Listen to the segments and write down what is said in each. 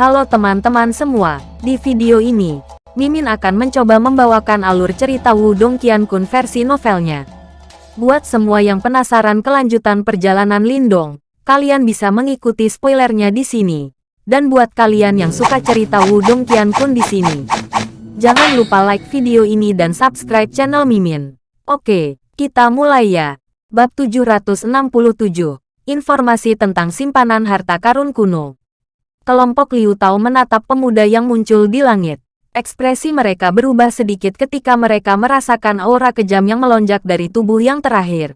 Halo teman-teman semua, di video ini, Mimin akan mencoba membawakan alur cerita Wudong Qiankun versi novelnya. Buat semua yang penasaran kelanjutan perjalanan Lindong, kalian bisa mengikuti spoilernya di sini. Dan buat kalian yang suka cerita Wudong Qiankun di sini, jangan lupa like video ini dan subscribe channel Mimin. Oke, kita mulai ya. Bab 767, Informasi tentang simpanan harta karun kuno kelompok Liu Tao menatap pemuda yang muncul di langit. Ekspresi mereka berubah sedikit ketika mereka merasakan aura kejam yang melonjak dari tubuh yang terakhir.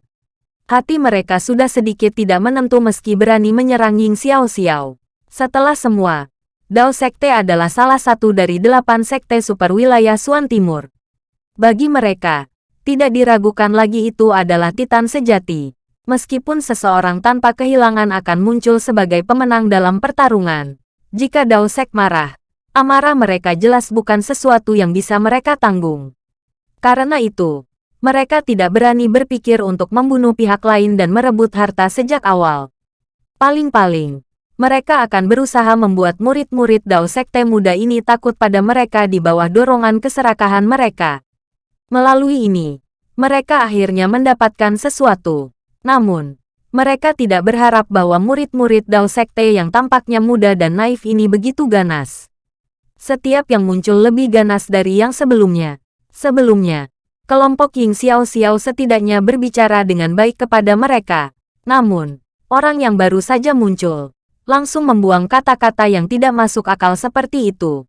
Hati mereka sudah sedikit tidak menentu meski berani menyerang Ying Xiao Xiao. Setelah semua, Dao Sekte adalah salah satu dari delapan sekte super wilayah Suan Timur. Bagi mereka, tidak diragukan lagi itu adalah Titan sejati. Meskipun seseorang tanpa kehilangan akan muncul sebagai pemenang dalam pertarungan, jika Dao Sek marah, amarah mereka jelas bukan sesuatu yang bisa mereka tanggung. Karena itu, mereka tidak berani berpikir untuk membunuh pihak lain dan merebut harta sejak awal. Paling-paling, mereka akan berusaha membuat murid-murid Dao Sekte muda ini takut pada mereka di bawah dorongan keserakahan mereka. Melalui ini, mereka akhirnya mendapatkan sesuatu. Namun, mereka tidak berharap bahwa murid-murid Dao Sekte yang tampaknya muda dan naif ini begitu ganas. Setiap yang muncul lebih ganas dari yang sebelumnya. Sebelumnya, kelompok Ying Xiao Xiao setidaknya berbicara dengan baik kepada mereka. Namun, orang yang baru saja muncul, langsung membuang kata-kata yang tidak masuk akal seperti itu.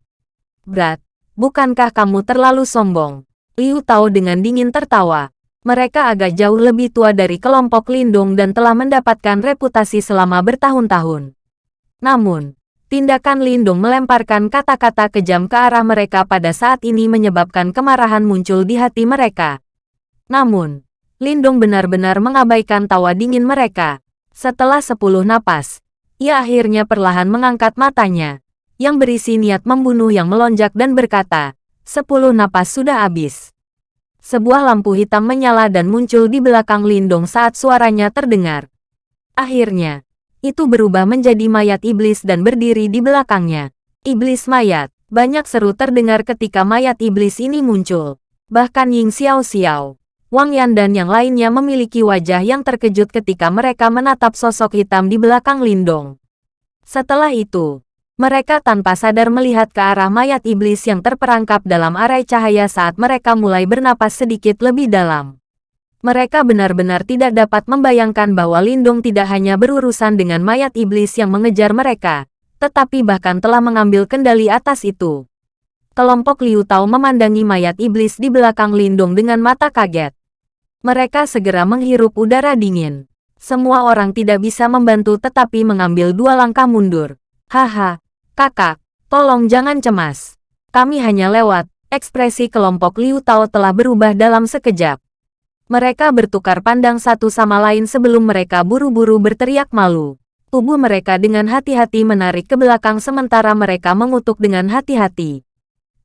Berat, bukankah kamu terlalu sombong? Liu Tao dengan dingin tertawa mereka agak jauh lebih tua dari kelompok Lindung dan telah mendapatkan reputasi selama bertahun-tahun. Namun, tindakan Lindung melemparkan kata-kata kejam ke arah mereka pada saat ini menyebabkan kemarahan muncul di hati mereka. Namun, Lindung benar-benar mengabaikan tawa dingin mereka. Setelah sepuluh napas, ia akhirnya perlahan mengangkat matanya, yang berisi niat membunuh yang melonjak dan berkata, sepuluh napas sudah habis sebuah lampu hitam menyala dan muncul di belakang Lindong saat suaranya terdengar. Akhirnya, itu berubah menjadi mayat iblis dan berdiri di belakangnya. Iblis mayat, banyak seru terdengar ketika mayat iblis ini muncul. Bahkan Ying Xiao Xiao, Wang Yan dan yang lainnya memiliki wajah yang terkejut ketika mereka menatap sosok hitam di belakang Lindong. Setelah itu, mereka tanpa sadar melihat ke arah mayat iblis yang terperangkap dalam arai cahaya saat mereka mulai bernapas sedikit lebih dalam. Mereka benar-benar tidak dapat membayangkan bahwa Lindung tidak hanya berurusan dengan mayat iblis yang mengejar mereka, tetapi bahkan telah mengambil kendali atas itu. Kelompok Liu Tao memandangi mayat iblis di belakang Lindung dengan mata kaget. Mereka segera menghirup udara dingin. Semua orang tidak bisa membantu tetapi mengambil dua langkah mundur. Haha, Kakak, tolong jangan cemas. Kami hanya lewat. Ekspresi kelompok Liu Tao telah berubah dalam sekejap. Mereka bertukar pandang satu sama lain sebelum mereka buru-buru berteriak malu. Tubuh mereka dengan hati-hati menarik ke belakang sementara mereka mengutuk dengan hati-hati.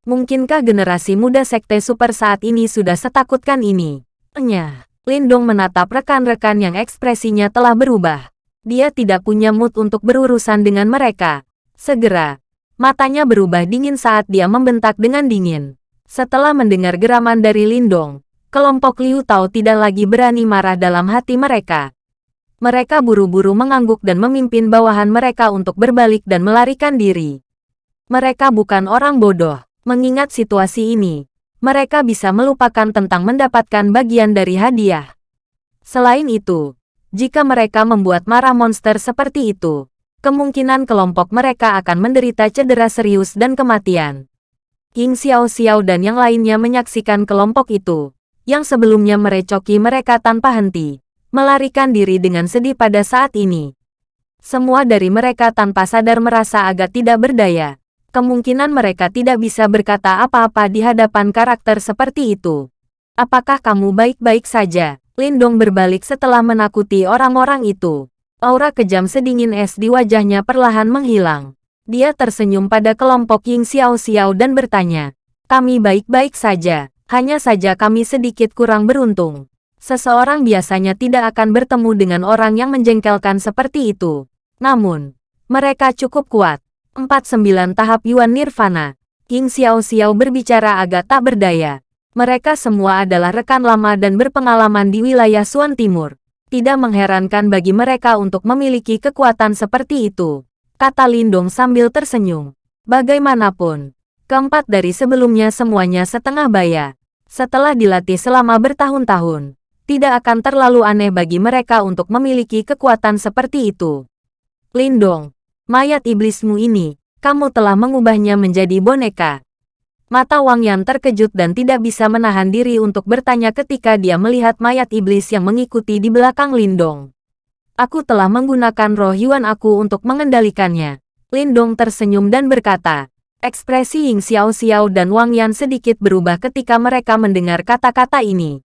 Mungkinkah generasi muda sekte super saat ini sudah setakutkan ini? Enya, Lindong menatap rekan-rekan yang ekspresinya telah berubah. Dia tidak punya mood untuk berurusan dengan mereka. Segera, matanya berubah dingin saat dia membentak dengan dingin. Setelah mendengar geraman dari Lindong, kelompok Liu Tao tidak lagi berani marah dalam hati mereka. Mereka buru-buru mengangguk dan memimpin bawahan mereka untuk berbalik dan melarikan diri. Mereka bukan orang bodoh. Mengingat situasi ini, mereka bisa melupakan tentang mendapatkan bagian dari hadiah. Selain itu, jika mereka membuat marah monster seperti itu, kemungkinan kelompok mereka akan menderita cedera serius dan kematian. King Xiao Xiao dan yang lainnya menyaksikan kelompok itu, yang sebelumnya merecoki mereka tanpa henti, melarikan diri dengan sedih pada saat ini. Semua dari mereka tanpa sadar merasa agak tidak berdaya. Kemungkinan mereka tidak bisa berkata apa-apa di hadapan karakter seperti itu. Apakah kamu baik-baik saja? Lindong berbalik setelah menakuti orang-orang itu. Aura kejam sedingin es di wajahnya perlahan menghilang. Dia tersenyum pada kelompok Ying Xiao Xiao dan bertanya, kami baik-baik saja, hanya saja kami sedikit kurang beruntung. Seseorang biasanya tidak akan bertemu dengan orang yang menjengkelkan seperti itu. Namun, mereka cukup kuat. 49 tahap Yuan Nirvana. King Xiao Xiao berbicara agak tak berdaya. Mereka semua adalah rekan lama dan berpengalaman di wilayah Suan Timur. Tidak mengherankan bagi mereka untuk memiliki kekuatan seperti itu. Kata Lindong sambil tersenyum. Bagaimanapun, keempat dari sebelumnya semuanya setengah baya. Setelah dilatih selama bertahun-tahun, tidak akan terlalu aneh bagi mereka untuk memiliki kekuatan seperti itu. Lindong, mayat iblismu ini, kamu telah mengubahnya menjadi boneka. Mata Wang Yan terkejut dan tidak bisa menahan diri untuk bertanya ketika dia melihat mayat iblis yang mengikuti di belakang Lindong. Aku telah menggunakan roh Yuan aku untuk mengendalikannya. Lindong tersenyum dan berkata, ekspresi Ying Xiao Xiao dan Wang Yan sedikit berubah ketika mereka mendengar kata-kata ini.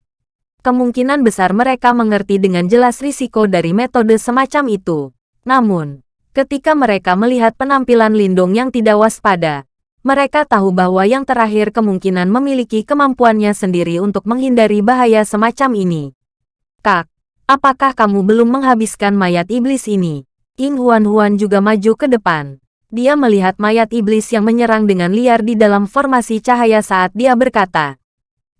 Kemungkinan besar mereka mengerti dengan jelas risiko dari metode semacam itu. Namun, Ketika mereka melihat penampilan Lindong yang tidak waspada, mereka tahu bahwa yang terakhir kemungkinan memiliki kemampuannya sendiri untuk menghindari bahaya semacam ini. Kak, apakah kamu belum menghabiskan mayat iblis ini? Ying Huan-Huan juga maju ke depan. Dia melihat mayat iblis yang menyerang dengan liar di dalam formasi cahaya saat dia berkata,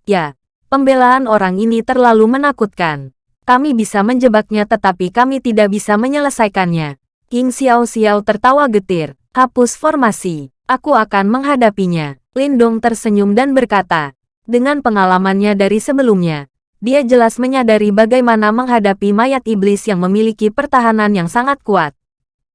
Ya, pembelaan orang ini terlalu menakutkan. Kami bisa menjebaknya tetapi kami tidak bisa menyelesaikannya. King Xiao Xiao tertawa getir. Hapus formasi. Aku akan menghadapinya. Lindong tersenyum dan berkata. Dengan pengalamannya dari sebelumnya, dia jelas menyadari bagaimana menghadapi mayat iblis yang memiliki pertahanan yang sangat kuat.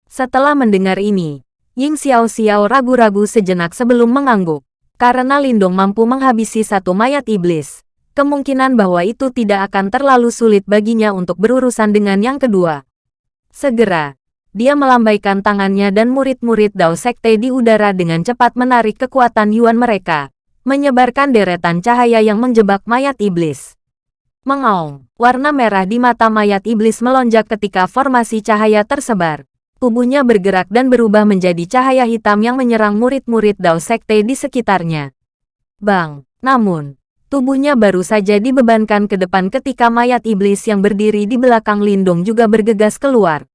Setelah mendengar ini, Ying Xiao Xiao ragu-ragu sejenak sebelum mengangguk. Karena Lindong mampu menghabisi satu mayat iblis, kemungkinan bahwa itu tidak akan terlalu sulit baginya untuk berurusan dengan yang kedua. Segera, dia melambaikan tangannya dan murid-murid Dao Sekte di udara dengan cepat menarik kekuatan Yuan mereka, menyebarkan deretan cahaya yang menjebak mayat iblis. Mengaung, warna merah di mata mayat iblis melonjak ketika formasi cahaya tersebar. Tubuhnya bergerak dan berubah menjadi cahaya hitam yang menyerang murid-murid Dao Sekte di sekitarnya. Bang, namun, tubuhnya baru saja dibebankan ke depan ketika mayat iblis yang berdiri di belakang Lindung juga bergegas keluar.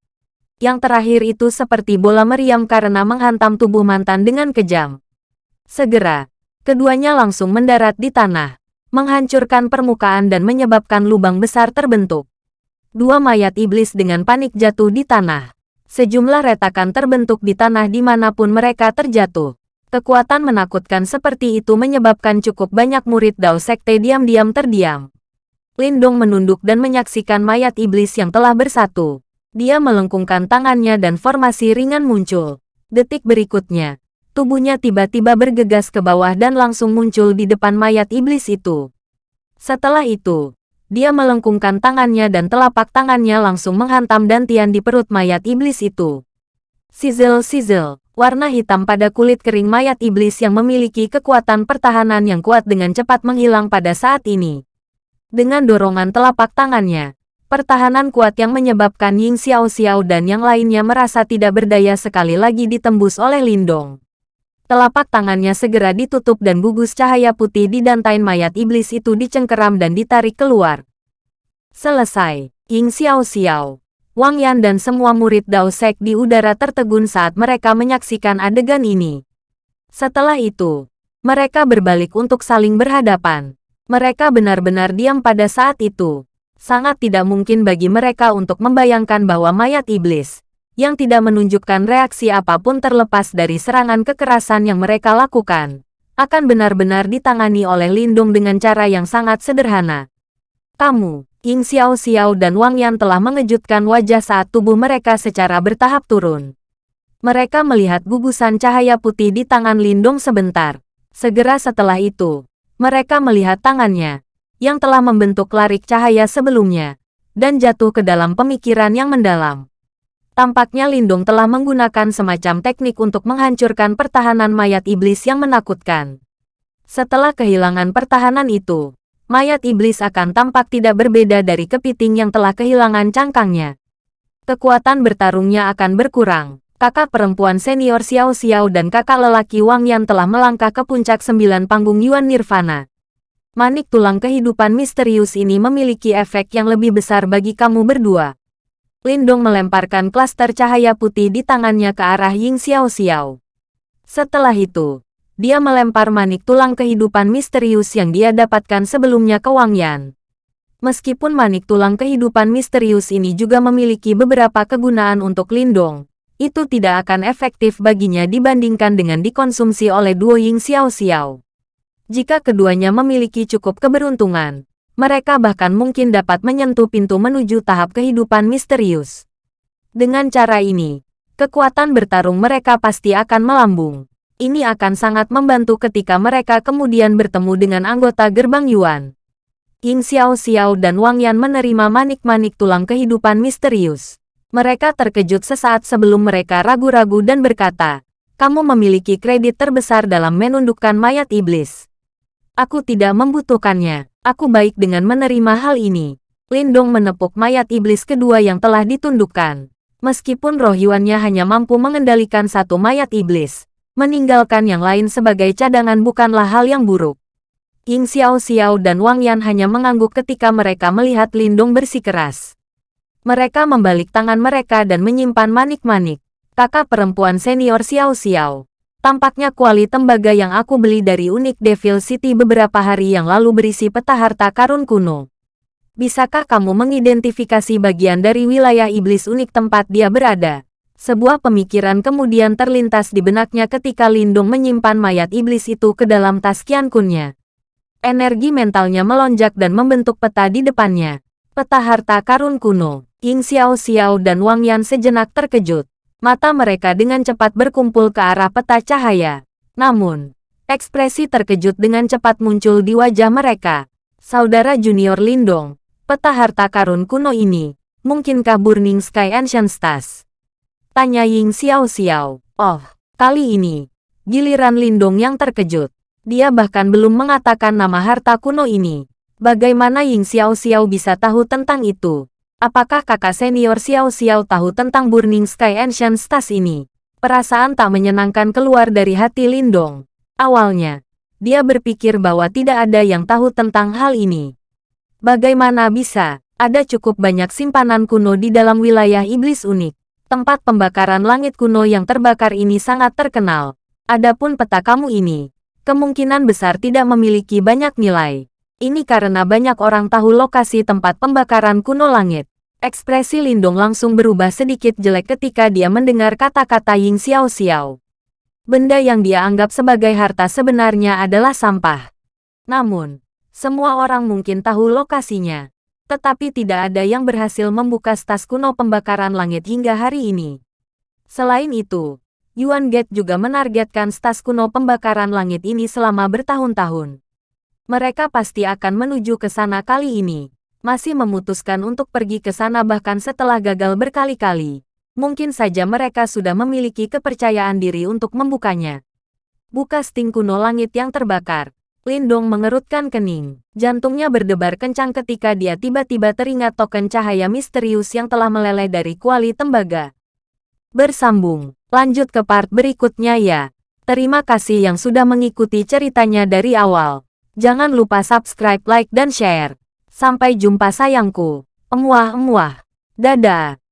Yang terakhir itu seperti bola meriam karena menghantam tubuh mantan dengan kejam. Segera, keduanya langsung mendarat di tanah, menghancurkan permukaan dan menyebabkan lubang besar terbentuk. Dua mayat iblis dengan panik jatuh di tanah. Sejumlah retakan terbentuk di tanah di mana pun mereka terjatuh. Kekuatan menakutkan seperti itu menyebabkan cukup banyak murid Dao Sekte diam-diam terdiam. Lindong menunduk dan menyaksikan mayat iblis yang telah bersatu. Dia melengkungkan tangannya dan formasi ringan muncul. Detik berikutnya, tubuhnya tiba-tiba bergegas ke bawah dan langsung muncul di depan mayat iblis itu. Setelah itu, dia melengkungkan tangannya dan telapak tangannya langsung menghantam dantian di perut mayat iblis itu. Sizzle-sizzle, warna hitam pada kulit kering mayat iblis yang memiliki kekuatan pertahanan yang kuat dengan cepat menghilang pada saat ini. Dengan dorongan telapak tangannya, Pertahanan kuat yang menyebabkan Ying Xiao Xiao dan yang lainnya merasa tidak berdaya sekali lagi ditembus oleh Lindong. Telapak tangannya segera ditutup dan gugus cahaya putih di dantain mayat iblis itu dicengkeram dan ditarik keluar. Selesai, Ying Xiao Xiao, Wang Yan dan semua murid Dao Sek di udara tertegun saat mereka menyaksikan adegan ini. Setelah itu, mereka berbalik untuk saling berhadapan. Mereka benar-benar diam pada saat itu sangat tidak mungkin bagi mereka untuk membayangkan bahwa mayat iblis, yang tidak menunjukkan reaksi apa pun terlepas dari serangan kekerasan yang mereka lakukan, akan benar-benar ditangani oleh Lindung dengan cara yang sangat sederhana. Kamu, Ying Xiao Xiao dan Wang Yan telah mengejutkan wajah saat tubuh mereka secara bertahap turun. Mereka melihat gugusan cahaya putih di tangan Lindung sebentar. Segera setelah itu, mereka melihat tangannya, yang telah membentuk larik cahaya sebelumnya, dan jatuh ke dalam pemikiran yang mendalam. Tampaknya Lindung telah menggunakan semacam teknik untuk menghancurkan pertahanan mayat iblis yang menakutkan. Setelah kehilangan pertahanan itu, mayat iblis akan tampak tidak berbeda dari kepiting yang telah kehilangan cangkangnya. Kekuatan bertarungnya akan berkurang. Kakak perempuan senior Xiao Xiao dan kakak lelaki Wang Yan telah melangkah ke puncak sembilan panggung Yuan Nirvana. Manik tulang kehidupan misterius ini memiliki efek yang lebih besar bagi kamu berdua. Lindong melemparkan klaster cahaya putih di tangannya ke arah Ying Xiao Xiao. Setelah itu, dia melempar manik tulang kehidupan misterius yang dia dapatkan sebelumnya ke Wang Yan. Meskipun manik tulang kehidupan misterius ini juga memiliki beberapa kegunaan untuk Lindong, itu tidak akan efektif baginya dibandingkan dengan dikonsumsi oleh Duo Ying Xiao Xiao. Jika keduanya memiliki cukup keberuntungan, mereka bahkan mungkin dapat menyentuh pintu menuju tahap kehidupan misterius. Dengan cara ini, kekuatan bertarung mereka pasti akan melambung. Ini akan sangat membantu ketika mereka kemudian bertemu dengan anggota gerbang Yuan. Ying Xiao Xiao dan Wang Yan menerima manik-manik tulang kehidupan misterius. Mereka terkejut sesaat sebelum mereka ragu-ragu dan berkata, kamu memiliki kredit terbesar dalam menundukkan mayat iblis. Aku tidak membutuhkannya. Aku baik dengan menerima hal ini. Lindong menepuk mayat iblis kedua yang telah ditundukkan. Meskipun roh Yuannya hanya mampu mengendalikan satu mayat iblis, Meninggalkan yang lain sebagai cadangan bukanlah hal yang buruk. Ying Xiao Xiao dan Wang Yan hanya mengangguk ketika mereka melihat Lindong bersikeras. Mereka membalik tangan mereka dan menyimpan manik-manik. Kakak perempuan senior Xiao Xiao. Tampaknya kuali tembaga yang aku beli dari Unik Devil City beberapa hari yang lalu berisi peta harta karun kuno. Bisakah kamu mengidentifikasi bagian dari wilayah iblis unik tempat dia berada? Sebuah pemikiran kemudian terlintas di benaknya ketika Lindung menyimpan mayat iblis itu ke dalam tas Kunnya. Energi mentalnya melonjak dan membentuk peta di depannya. Peta harta karun kuno. Ying Xiao Xiao dan Wang Yan sejenak terkejut. Mata mereka dengan cepat berkumpul ke arah peta cahaya. Namun, ekspresi terkejut dengan cepat muncul di wajah mereka. Saudara junior Lindong, peta harta karun kuno ini, mungkinkah Burning Sky Ancient Stars? Tanya Ying Xiao Xiao. Oh, kali ini, giliran Lindong yang terkejut. Dia bahkan belum mengatakan nama harta kuno ini. Bagaimana Ying Xiao Xiao bisa tahu tentang itu? Apakah kakak senior Xiao Xiao tahu tentang Burning Sky Ancient Stars ini? Perasaan tak menyenangkan keluar dari hati Lindong. Awalnya, dia berpikir bahwa tidak ada yang tahu tentang hal ini. Bagaimana bisa? Ada cukup banyak simpanan kuno di dalam wilayah iblis unik. Tempat pembakaran langit kuno yang terbakar ini sangat terkenal. Adapun peta kamu ini, kemungkinan besar tidak memiliki banyak nilai. Ini karena banyak orang tahu lokasi tempat pembakaran kuno langit. Ekspresi Lindong langsung berubah sedikit jelek ketika dia mendengar kata-kata Ying Xiao Xiao. Benda yang dia anggap sebagai harta sebenarnya adalah sampah. Namun, semua orang mungkin tahu lokasinya tetapi tidak ada yang berhasil membuka stas kuno pembakaran langit hingga hari ini. Selain itu, Yuan Gate juga menargetkan stas kuno pembakaran langit ini selama bertahun-tahun. Mereka pasti akan menuju ke sana kali ini. Masih memutuskan untuk pergi ke sana bahkan setelah gagal berkali-kali. Mungkin saja mereka sudah memiliki kepercayaan diri untuk membukanya. Buka sting kuno langit yang terbakar. Lindong mengerutkan kening. Jantungnya berdebar kencang ketika dia tiba-tiba teringat token cahaya misterius yang telah meleleh dari kuali tembaga. Bersambung, lanjut ke part berikutnya ya. Terima kasih yang sudah mengikuti ceritanya dari awal. Jangan lupa subscribe, like, dan share. Sampai jumpa sayangku. Emuah-emuah. Dadah.